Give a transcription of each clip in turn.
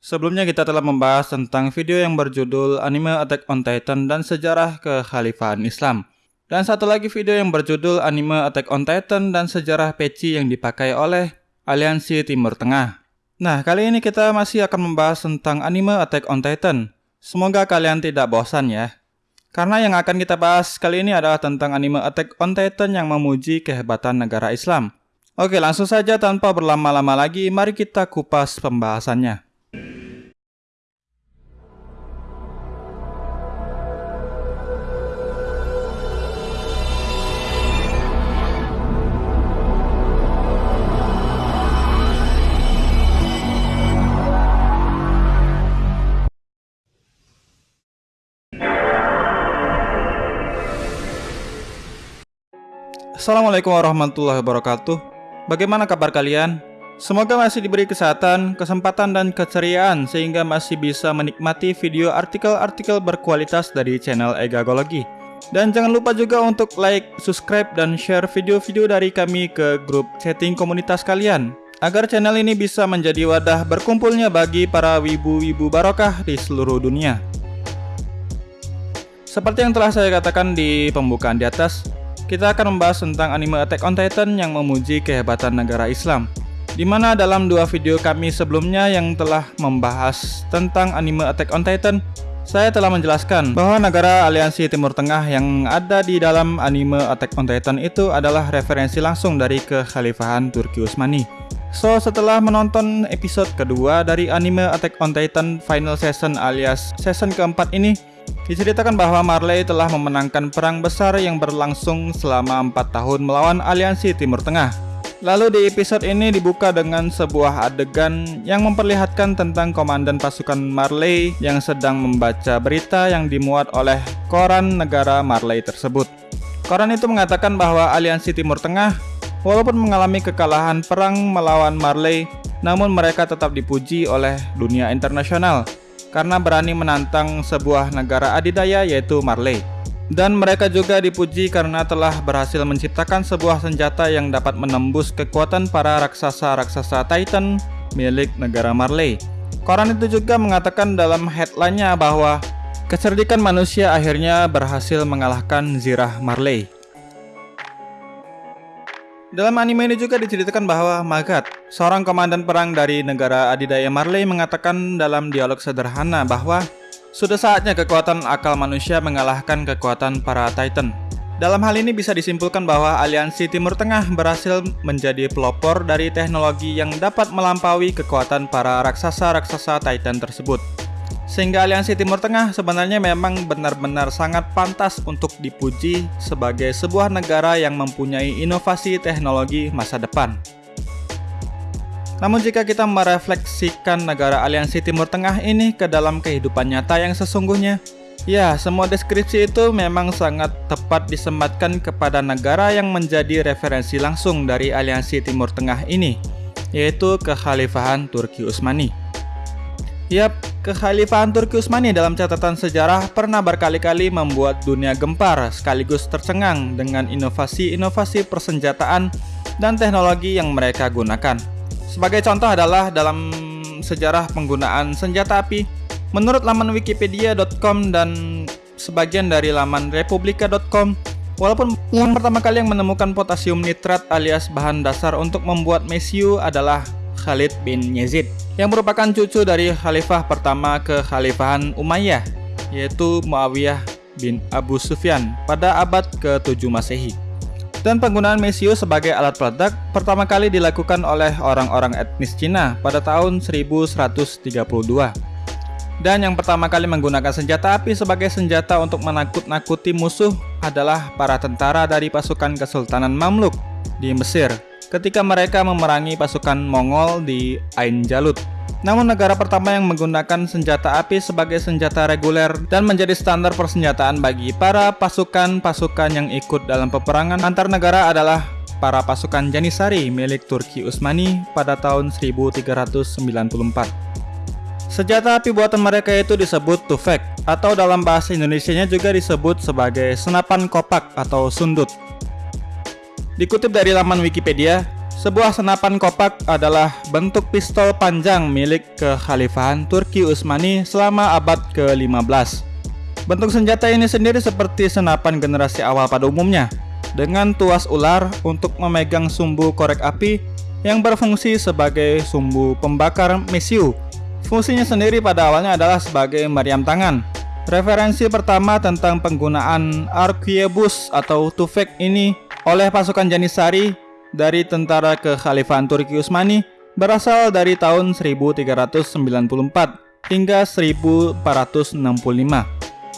Sebelumnya kita telah membahas tentang video yang berjudul Anime Attack on Titan dan sejarah kekhalifahan Islam. Dan satu lagi video yang berjudul Anime Attack on Titan dan sejarah peci yang dipakai oleh Aliansi Timur Tengah. Nah, kali ini kita masih akan membahas tentang anime Attack on Titan. Semoga kalian tidak bosan ya. Karena yang akan kita bahas kali ini adalah tentang anime Attack on Titan yang memuji kehebatan negara Islam. Oke, langsung saja tanpa berlama-lama lagi, mari kita kupas pembahasannya. Assalamualaikum warahmatullahi wabarakatuh Bagaimana kabar kalian? Semoga masih diberi kesehatan, kesempatan, dan keceriaan sehingga masih bisa menikmati video artikel-artikel berkualitas dari channel Egagologi. Dan jangan lupa juga untuk like, subscribe, dan share video-video dari kami ke grup chatting komunitas kalian agar channel ini bisa menjadi wadah berkumpulnya bagi para wibu-wibu barokah di seluruh dunia. Seperti yang telah saya katakan di pembukaan di atas, kita akan membahas tentang anime Attack on Titan yang memuji kehebatan negara Islam. Di mana dalam dua video kami sebelumnya yang telah membahas tentang anime Attack on Titan, saya telah menjelaskan bahwa negara aliansi Timur Tengah yang ada di dalam anime Attack on Titan itu adalah referensi langsung dari kekhalifahan Turki Utsmani. So, setelah menonton episode kedua dari anime Attack on Titan Final Season alias season keempat ini, Diceritakan bahwa Marley telah memenangkan perang besar yang berlangsung selama 4 tahun melawan aliansi Timur Tengah. Lalu di episode ini dibuka dengan sebuah adegan yang memperlihatkan tentang komandan pasukan Marley yang sedang membaca berita yang dimuat oleh koran negara Marley tersebut. Koran itu mengatakan bahwa aliansi Timur Tengah walaupun mengalami kekalahan perang melawan Marley, namun mereka tetap dipuji oleh dunia internasional karena berani menantang sebuah negara adidaya yaitu Marley. Dan mereka juga dipuji karena telah berhasil menciptakan sebuah senjata yang dapat menembus kekuatan para raksasa-raksasa Titan milik negara Marley. Koran itu juga mengatakan dalam headline-nya bahwa kecerdikan manusia akhirnya berhasil mengalahkan Zirah Marley. Dalam anime ini juga diceritakan bahwa Magat, seorang komandan perang dari negara adidaya Marley mengatakan dalam dialog sederhana bahwa sudah saatnya kekuatan akal manusia mengalahkan kekuatan para Titan. Dalam hal ini bisa disimpulkan bahwa aliansi Timur Tengah berhasil menjadi pelopor dari teknologi yang dapat melampaui kekuatan para raksasa-raksasa Titan tersebut. Sehingga aliansi Timur Tengah sebenarnya memang benar-benar sangat pantas untuk dipuji sebagai sebuah negara yang mempunyai inovasi teknologi masa depan. Namun jika kita merefleksikan negara aliansi Timur Tengah ini ke dalam kehidupan nyata yang sesungguhnya, ya semua deskripsi itu memang sangat tepat disematkan kepada negara yang menjadi referensi langsung dari aliansi Timur Tengah ini, yaitu kekhalifahan Turki Utsmani. Yap, kekhalifahan Turki Utsmani dalam catatan sejarah pernah berkali-kali membuat dunia gempar sekaligus tercengang dengan inovasi-inovasi persenjataan dan teknologi yang mereka gunakan. Sebagai contoh adalah dalam sejarah penggunaan senjata api, menurut laman wikipedia.com dan sebagian dari laman republika.com, walaupun yang pertama kali yang menemukan potasium nitrat alias bahan dasar untuk membuat mesiu adalah Khalid bin Yazid yang merupakan cucu dari khalifah pertama kekhalifahan Umayyah yaitu Muawiyah bin Abu Sufyan pada abad ke-7 Masehi. Dan penggunaan mesiu sebagai alat peledak pertama kali dilakukan oleh orang-orang etnis Cina pada tahun 1132. Dan yang pertama kali menggunakan senjata api sebagai senjata untuk menakut-nakuti musuh adalah para tentara dari pasukan Kesultanan Mamluk di Mesir ketika mereka memerangi pasukan Mongol di Ain Jalut. Namun negara pertama yang menggunakan senjata api sebagai senjata reguler dan menjadi standar persenjataan bagi para pasukan-pasukan yang ikut dalam peperangan antar negara adalah para pasukan Janisari milik Turki Utsmani pada tahun 1394. Senjata api buatan mereka itu disebut tufek atau dalam bahasa Indonesia juga disebut sebagai senapan kopak atau sundut. Dikutip dari laman Wikipedia, Sebuah senapan kopak adalah bentuk pistol panjang milik kekhalifahan Turki Utsmani selama abad ke-15. Bentuk senjata ini sendiri seperti senapan generasi awal pada umumnya, dengan tuas ular untuk memegang sumbu korek api yang berfungsi sebagai sumbu pembakar mesiu. Fungsinya sendiri pada awalnya adalah sebagai meriam tangan. Referensi pertama tentang penggunaan arquebus atau tufek ini oleh pasukan Janisari dari tentara kekhalifahan Turki Utsmani berasal dari tahun 1394 hingga 1465.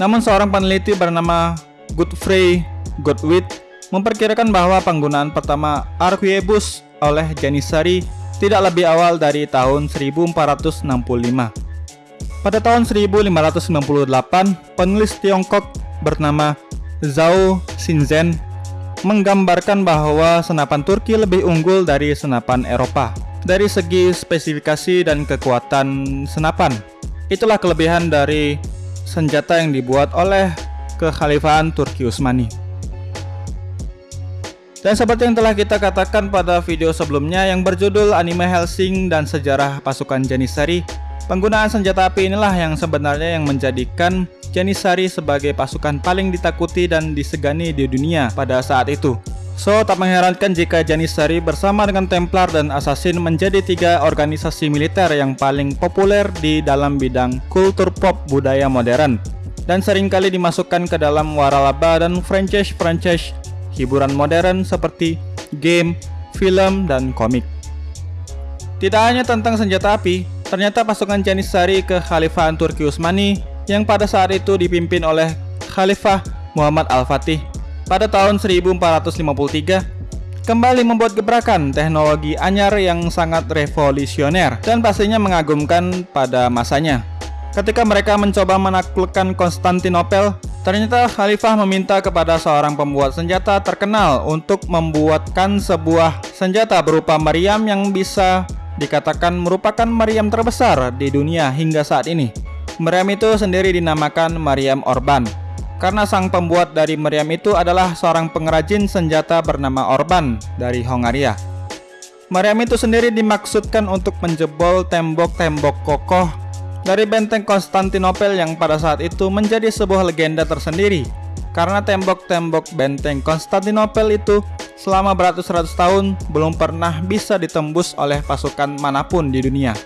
Namun seorang peneliti bernama Godfrey Godwit memperkirakan bahwa penggunaan pertama arquebus oleh Janisari tidak lebih awal dari tahun 1465. Pada tahun 1598, penulis Tiongkok bernama Zhao Xinzhen menggambarkan bahwa senapan Turki lebih unggul dari senapan Eropa. Dari segi spesifikasi dan kekuatan senapan, itulah kelebihan dari senjata yang dibuat oleh kekhalifahan Turki Utsmani. Dan seperti yang telah kita katakan pada video sebelumnya yang berjudul Anime Helsing dan Sejarah Pasukan Janissary, penggunaan senjata api inilah yang sebenarnya yang menjadikan Janissary sebagai pasukan paling ditakuti dan disegani di dunia pada saat itu. So, tak mengherankan jika Janissary bersama dengan Templar dan Assassin menjadi tiga organisasi militer yang paling populer di dalam bidang kultur pop budaya modern dan sering kali dimasukkan ke dalam waralaba dan franchise-franchise hiburan modern seperti game, film, dan komik. Tidak hanya tentang senjata api, ternyata pasukan Janissary ke Khalifahan Turki Utsmani yang pada saat itu dipimpin oleh Khalifah Muhammad Al-Fatih pada tahun 1453 kembali membuat gebrakan teknologi anyar yang sangat revolusioner dan pastinya mengagumkan pada masanya. Ketika mereka mencoba menaklukkan Konstantinopel, ternyata Khalifah meminta kepada seorang pembuat senjata terkenal untuk membuatkan sebuah senjata berupa meriam yang bisa dikatakan merupakan meriam terbesar di dunia hingga saat ini. Meriam itu sendiri dinamakan meriam Orban karena sang pembuat dari meriam itu adalah seorang pengrajin senjata bernama Orban dari Hongaria. Meriam itu sendiri dimaksudkan untuk menjebol tembok-tembok kokoh dari benteng Konstantinopel yang pada saat itu menjadi sebuah legenda tersendiri karena tembok-tembok benteng Konstantinopel itu selama beratus-ratus tahun belum pernah bisa ditembus oleh pasukan mana pun di dunia.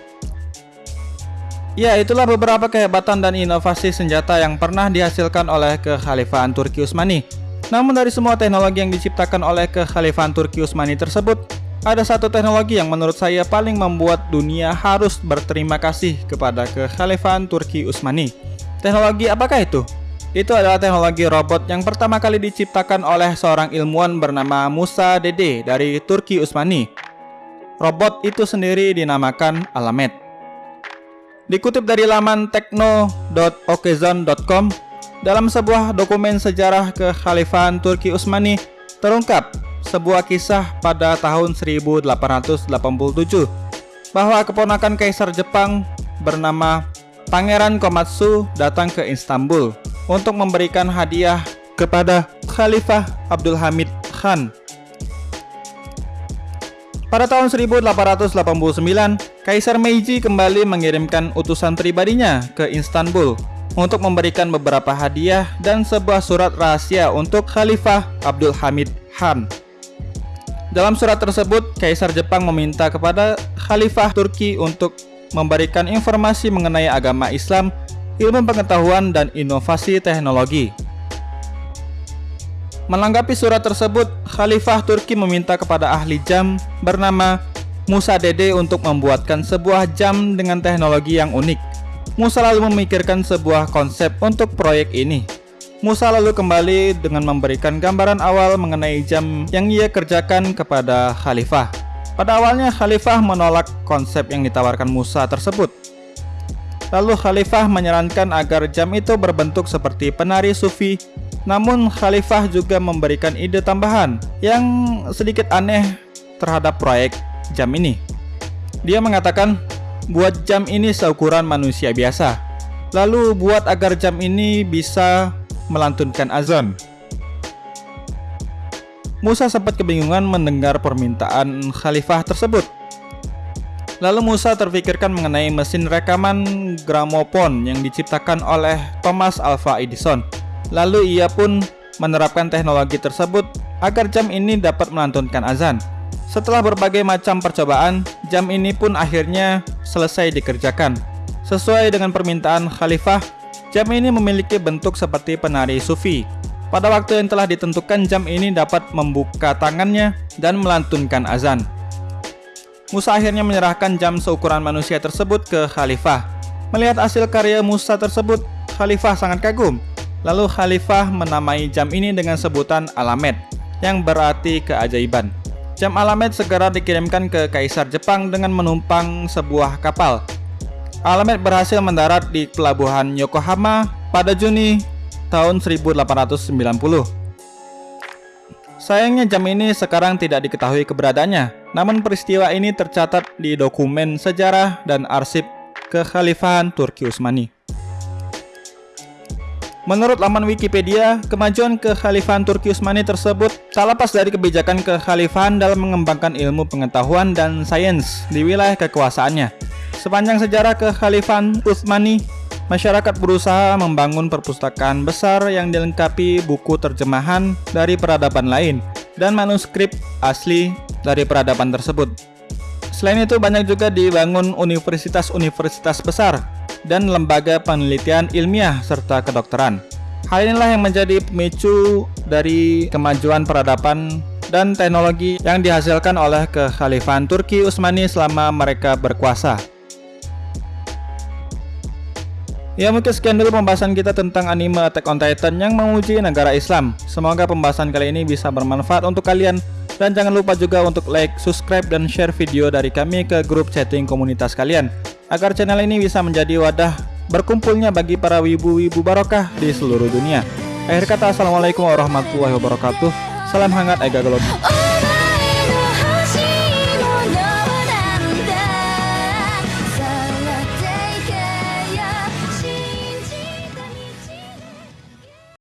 Ya, itulah beberapa kehebatan dan inovasi senjata yang pernah dihasilkan oleh kekhalifahan Turki Utsmani. Namun dari semua teknologi yang diciptakan oleh kekhalifahan Turki Utsmani tersebut, ada satu teknologi yang menurut saya paling membuat dunia harus berterima kasih kepada kekhalifahan Turki Utsmani. Teknologi apakah itu? Itu adalah teknologi robot yang pertama kali diciptakan oleh seorang ilmuwan bernama Musa Dede dari Turki Utsmani. Robot itu sendiri dinamakan Alamet. Dikutip dari laman tekno.okezon.com, dalam sebuah dokumen sejarah kekhalifahan Turki Utsmani terungkap sebuah kisah pada tahun 1887 bahwa keponakan kaisar Jepang bernama Pangeran Komatsu datang ke Istanbul untuk memberikan hadiah kepada Khalifah Abdul Hamid Khan pada tahun 1889, Kaisar Meiji kembali mengirimkan utusan pribadinya ke Istanbul untuk memberikan beberapa hadiah dan sebuah surat rahasia untuk Khalifah Abdul Hamid Han. Dalam surat tersebut, Kaisar Jepang meminta kepada Khalifah Turki untuk memberikan informasi mengenai agama Islam, ilmu pengetahuan, dan inovasi teknologi. Menanggapi surat tersebut, Khalifah Turki meminta kepada ahli jam bernama Musa Dede untuk membuatkan sebuah jam dengan teknologi yang unik. Musa lalu memikirkan sebuah konsep untuk proyek ini. Musa lalu kembali dengan memberikan gambaran awal mengenai jam yang ia kerjakan kepada Khalifah. Pada awalnya Khalifah menolak konsep yang ditawarkan Musa tersebut. Lalu Khalifah menyarankan agar jam itu berbentuk seperti penari sufi namun Khalifah juga memberikan ide tambahan yang sedikit aneh terhadap proyek jam ini. Dia mengatakan, buat jam ini seukuran manusia biasa. Lalu buat agar jam ini bisa melantunkan azan. Musa sempat kebingungan mendengar permintaan khalifah tersebut. Lalu Musa terpikirkan mengenai mesin rekaman gramofon yang diciptakan oleh Thomas Alva Edison. Lalu ia pun menerapkan teknologi tersebut agar jam ini dapat melantunkan azan. Setelah berbagai macam percobaan, jam ini pun akhirnya selesai dikerjakan. Sesuai dengan permintaan khalifah, jam ini memiliki bentuk seperti penari sufi. Pada waktu yang telah ditentukan, jam ini dapat membuka tangannya dan melantunkan azan. Musa akhirnya menyerahkan jam seukuran manusia tersebut ke Khalifah. Melihat hasil karya Musa tersebut, Khalifah sangat kagum. Lalu Khalifah menamai jam ini dengan sebutan Alamet, yang berarti keajaiban. Jam Alamet segera dikirimkan ke Kaisar Jepang dengan menumpang sebuah kapal. Alamet berhasil mendarat di pelabuhan Yokohama pada Juni tahun 1890. Sayangnya jam ini sekarang tidak diketahui keberadaannya, namun peristiwa ini tercatat di dokumen sejarah dan arsip kekhalifahan Turki Utsmani. Menurut laman Wikipedia, kemajuan kekhalifahan Turki Utsmani tersebut tak lepas dari kebijakan kekhalifahan dalam mengembangkan ilmu pengetahuan dan sains di wilayah kekuasaannya. Sepanjang sejarah kekhalifahan Utsmani, masyarakat berusaha membangun perpustakaan besar yang dilengkapi buku terjemahan dari peradaban lain dan manuskrip asli dari peradaban tersebut. Selain itu banyak juga dibangun universitas-universitas besar dan lembaga penelitian ilmiah serta kedokteran. Hal inilah yang menjadi pemicu dari kemajuan peradaban dan teknologi yang dihasilkan oleh kekhalifahan Turki Utsmani selama mereka berkuasa. Ya mungkin sekian dulu pembahasan kita tentang anime Attack on Titan yang menguji negara Islam. Semoga pembahasan kali ini bisa bermanfaat untuk kalian. Dan jangan lupa juga untuk like, subscribe, dan share video dari kami ke grup chatting komunitas kalian. Agar channel ini bisa menjadi wadah berkumpulnya bagi para wibu-wibu barokah di seluruh dunia. Akhir kata, Assalamualaikum warahmatullahi wabarakatuh. Salam hangat Ega Gelot.